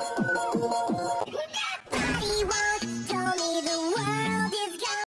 ラブラブ!